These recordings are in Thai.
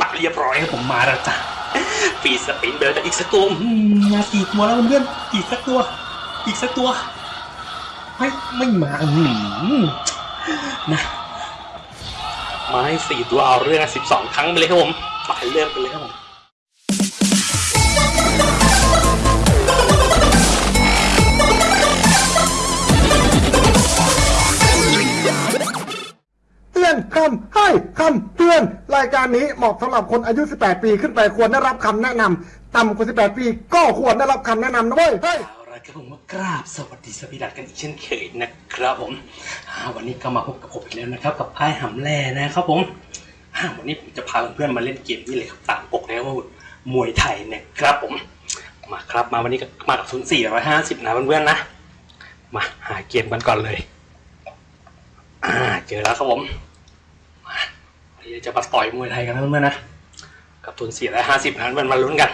ปักเรียบร้อยครับผมมาแล้วจ้ะปีสปินเบลจะอีกสักตัวมมาสี่ตัวแล้วเพื่อนอีกสักตัว อีกสักตัว ไม่ไม่มาอืมนะมาให้สี่ตัวเอาเรื่องสิบสองครั้งไปเลยครับผมไปเริ่มกันเลยครับผม อนคำให้คำเตือน รายการนี้เหมาะสำหรับคนอายุ 18 ปีขึ้นไปควรได้รับคำแนะนำต่ำกว่า 18 ปีก็ควรได้รับคำแนะนำนะเว้ยเฮ้ยเอาละครับผมมากราบสวัสดีสวีดัตกันอีกเช่นเคยนะครับผมอ่าวันนี้ก็มาพบกับผมอีกแล้วนะครับ กับไพ่หำแล่นะครับผมอ่าวันนี้ผมจะพาเพื่อนๆมาเล่นเกมนี่เลยครับตามปกแล้วว่ามวยไทยนะครับผม มาครับมาวันนี้ก็มากับทุน450นะเพื่อนๆนะ มาหาเกมกันก่อนเลย อ่าเจอแล้วครับผม จะมาต่อยมวยไทยกันนะเพื่อนๆนะกับทุน450นะเพื่อนมาลุ้นกัน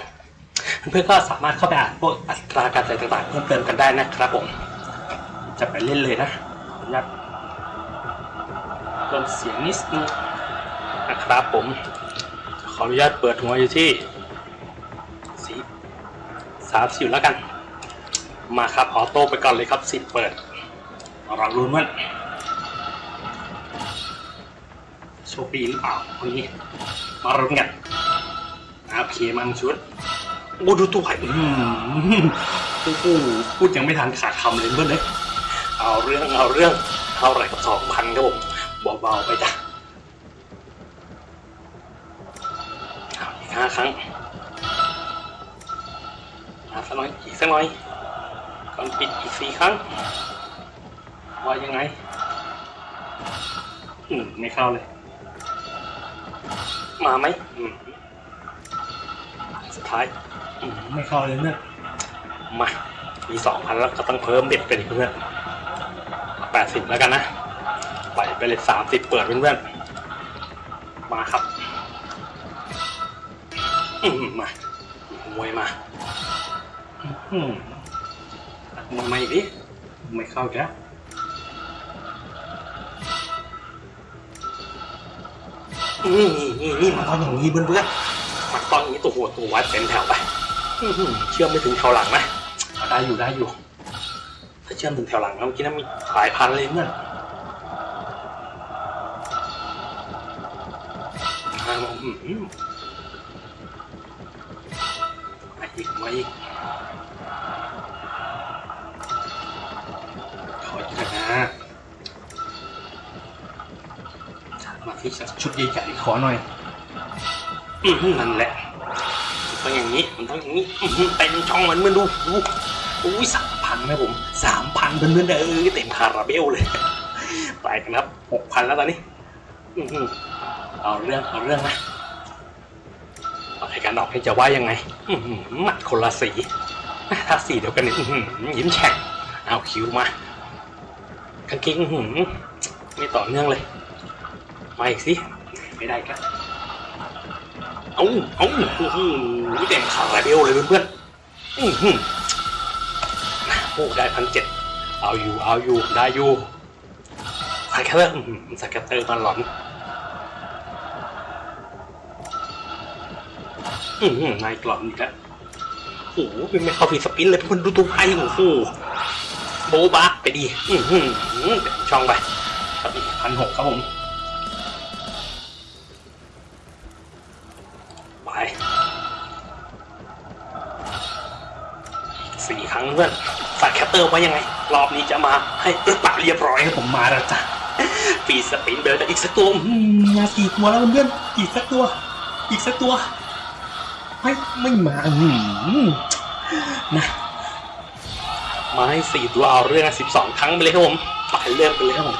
เพื่อนๆก็สามารถเข้าไปอ่านพวกอัตราการจ่ายต่างๆเพิ่มเติมกันได้นะครับผม จะไปเล่นเลยนะขออนุญาตเพิ่มเสียงนิดนึงนะครับผม ขออนุญาตเปิดหัวอยู่ที่สีสามสิบแล้วกัน มาครับออโต้ไปก่อนเลยครับสิบเปิดเราลุ้นว่า โชคดีหรือเปล่าวันนี้ มาลุ้นกันโอเคมันชุดโอ้ดูตัวไผ่อืมโอ้โหพูดยังไม่ทันขาดคำเลยเพื่อนเลยเอาเรื่องเอาเรื่องเท่าไหร่กับสองพันครับผมเบาๆไปจ้ะอีกห้าครั้งมาสักหน่อยอีกสักหน่อยก่อนปิดอีกสี่ครั้ง ว่ายังไง อืม ไม่เข้าเลย มาไหมอืมสุดท้ายอืมไม่เข้าเลยเนี่ยมามีสองพันแล้วก็ต้องเพิ่มเด็ดไปอีกเพื่อนแปดสิบแล้วกันนะไปไปเลยสามสิบเปิดเพื่อนๆมาครับอืมมามวยมาอืมมวยมาอีกดิไม่เข้าอีก นี่นี่นี่นี่มันตองอย่างนี้เพื่อนๆมันต้องอย่างนี้ตัวหัวตัววัดเต็มแถวไปเชื่อมไม่ถึงแถวหลังนะเอาได้อยู่ได้อยู่ ถ้าเชื่อมถึงแถวหลังแล้วเมื่อกี้นั้นมีหลายพันเลยเนี่ยอ่าอืมอืมมาอีกมาอีก มาที่ชุดใหญ่ๆขอหน่อยนั่นแหละมันต้องอย่างนี้มันต้องอย่างนี้เต็มช่องมันเมื่อดูดูอุ้ยสามพันนะผมสามพันเพื่อนๆเออเต็มคาราเบลเลยไปกันครับหกพันแล้วตอนนี้เอาเรื่องเอาเรื่องนะเอาให้การออกให้จะว่ายังไงหมัดคนละสีถ้าสีเดียวกันนี่ยิ้มแฉ่งเอาคิวมากางเกงอื้อหือไม่ต่อเนื่องเลย มาอีกสิไม่ได้ครับเอาเอาอื้อหือเต็มคาราเบลเลยเพื่อนๆอื้อหือโอ้ได้พันเจ็ดเอาอยู่เอาอยู่ได้อยู่สแกตเตอร์อื้อหือสแกตเตอร์มันหลอนอือหือนายกลอนอีกแล้วโอ้โหเป็นไม่เข้าฟีสปินเลยเพื่อนดูตัวไพ่โอ้โหโบบะไปดี อือหือเต็มช่องไปพันหกครับผม เพื่อนฝากแคปเตอร์ไว้ยังไง รอบนี้จะมาให้ปึ๊บปะเรียบร้อยครับผมมาแล้วจ้ะฟีสปินเบลจะอีกสักตัวมาสี่ตัวแล้วเพื่อนอีกสักตัว อีกสักตัว ไม่ไม่มาอืมนะมาให้สี่ตัวเอาเรื่องสิบสองครั้งไปเลยครับผมไปเริ่มกันเลยครับผม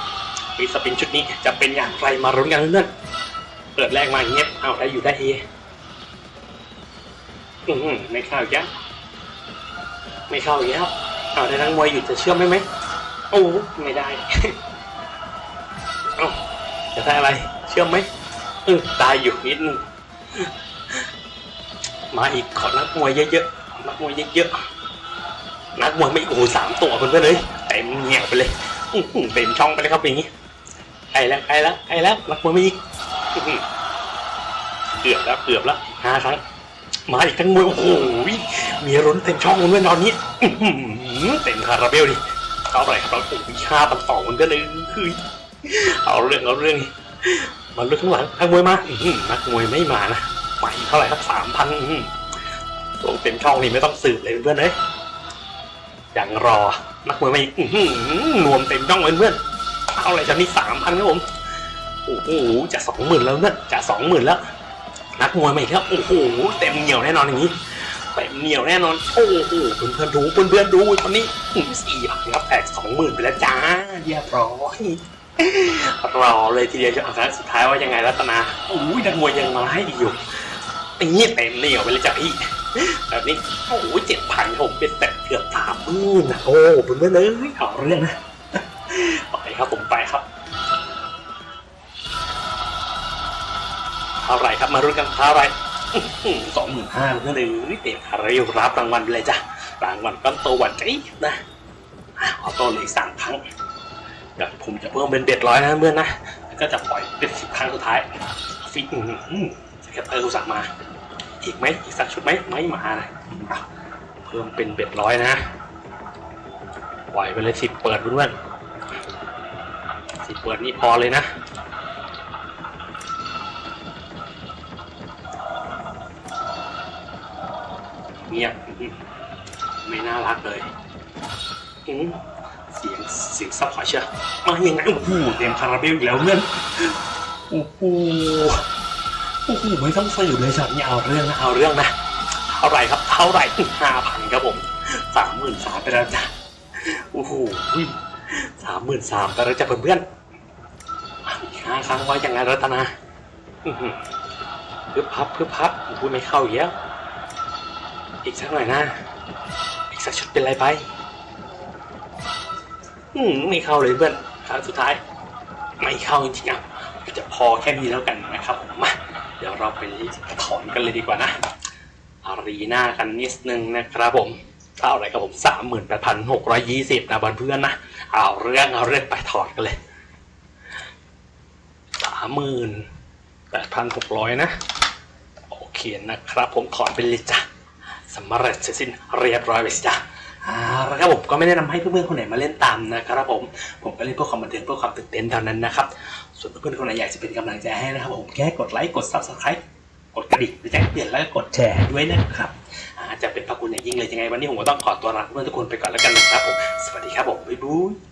ฟีสปินชุดนี้จะเป็นอย่างไรมารุ้นกันเพื่อนเปิดแรกมาเงี้ยเอาได้อยู่ได้เฮอืมไม่เข้าอีกแล้ว ไม่เข้าอีกแล้วเอาได้ทั้งมวยหยุดจะเชื่อมไหมไหมโอ้ไม่ได้เอาจะได้อะไร เชื่อมไหมเออตายอยู่นิดนึงมาอีกขอนักมวยเยอะๆนักมวยเยอะๆนักมวยไม่โอ้โหสามตัวเพื่อนๆเลยเต็มเหนียวไปเลยอื้อหือเต็มช่องไปเลยครับอย่างนี้ไกลแล้วไกลแล้วไกลแล้วนักมวยไม่อีกอื้อหือเกือบแล้วเกือบแล้วอีกห้าครั้งมาอีกทั้งมวยโอ้โห มีรุนเต็มช่องเพื่อนตอนนี้เต็มคาราเบลดิเท่าไหร่ครับเราโอ้โหห้าพันสองมันก็เลยคือเอาเรื่องเอาเรื่องมาเรื่องข้างหลังนักมวยมาอืนักมวยไม่มานะไปเท่าไหร่ครับสามพันลงเต็มช่องนี่ไม่ต้องสืบเลยเพื่อนเอ้ยอย่างรอนักมวยมาอีกรวมเต็มช่องเลยเพื่อนเอาอะไรจะนี่สามพันครับผมโอ้โหจะสองหมื่นแล้วเนี่ยจะสองหมื่นแล้ว นักมวยมาอีกแล้วโอ้โหเต็มเหนียวแน่นอนอย่างนี้ เต็มเหนียวแน่นอนโอ้โหเพื่อนเพื่อนๆดูเพื่อนเพื่อนๆดูตอนนี้สี่พันครับแตกสองหมื่นไปแล้วจ้าเรียบร้อยรอเลยทีเดียวจะเอาครั้งสุดท้ายว่ายังไงรัตนาโอ้ยนักมวยยังมาให้อีกอยู่นี่เต็มเหนียวไปเลยจ้ะพี่แบบนี้โอ้โหเจ็ดพันผมเป็นแต่เกือบสามหมื่นนะโอ้เพื่อนเพื่อนเลยเอาเรื่องนะไปครับผมไปครับเท่าไรครับมารุ่นกันเท่าไร สองหมื่นห้าเพื่อนเลยเต็มคาราเบลรับรางวัลไปเลยจ้ะรางวัลก้อนโตหวันใจนะอะออโต้เลยสามครั้งเดี๋ยวผมจะเพิ่มเป็นเบ็ดร้อยนะเพื่อนนะแล้วก็จะปล่อยเป็นสิบครั้งสุดท้ายฟิกสแคตเตอร์กูสั่งมา อีกไหมอีกสักชุดไหมไม่มานะเพิ่มเป็นเบ็ดร้อยนะปล่อยไปเลยสิบเปิดเพื่อนสิบเปิดนี่พอเลยนะ เงียบไม่น่ารักเลยเสียงเสียงซับขอเชื่อมายังไงโอ้โหเต็มคาราเบลอีกแล้วเพื่อนโอ้โหโอ้โหไม่ต้องสืบเลยช็อตนี้เอาเรื่องนะเอาเรื่องนะเท่าไหร่ครับเท่าไหร่ห้าพันครับผมสามหมื่นสามไปแล้วจ้ะโอ้โหสามหมื่นสามไปแล้วจ้ะเพื่อนๆอะอีกห้าครั้งไว้ยังไงรัตนาเพื่อพับเพื่อพับโอ้โหไม่เข้าอีกแล้ว อีกสักหน่อยนะ อีกสักชุดเป็นไรไป อืมไม่เข้าเลยเพื่อนครั้งสุดท้าย ไม่เข้าจริงๆอะจะพอแค่นี้แล้วกันนะครับผมมาเดี๋ยวเราไปถอนกันเลยดีกว่านะอารีนากันนิดนึงนะครับผมเท่าไรครับผมสามหมื่นแปดพันหกร้อยยี่สิบนะบเพื่อนนะ เอาเรื่องเอาเรื่องไปถอดกันเลยสามหมื่นแปดพันหกร้อยนะ โอเคนะครับผมถอนไปเลยจ้ะ สำเร็จเสร็จสิ้นเรียบร้อยไปสิจ้ะอ่าแล้วครับผมก็ไม่แนะนำให้เพื่อนๆคนไหนมาเล่นตามนะครับผมผมก็เล่นเพื่อความบันเทิงเพื่อความตื่นเต้นเท่านั้นนะครับส่วนเพื่อนๆคนไหนอยากจะเป็นกำลังใจให้นะครับผมแค่กดไลค์กด subscribe กดกระดิ่งหรือแจ้งเตือนแล้วก็กดแชร์ด้วยนะครับอาจะเป็นพระคุณอย่างยิ่งเลยยังไงวันนี้ผมก็ต้องขอตัวลาเพื่อนทุกคนไปก่อนแล้วกันนะครับผมสวัสดีครับผมบ๊ายบาย